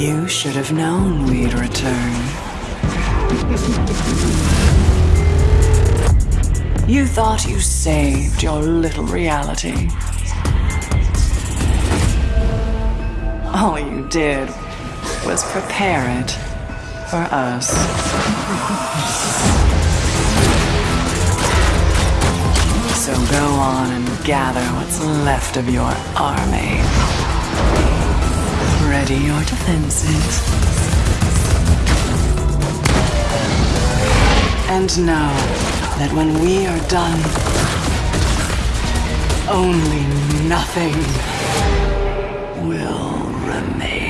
You should have known we'd return. you thought you saved your little reality. All you did was prepare it for us. So go on and gather what's left of your army. Your defenses. And know that when we are done, only nothing will remain.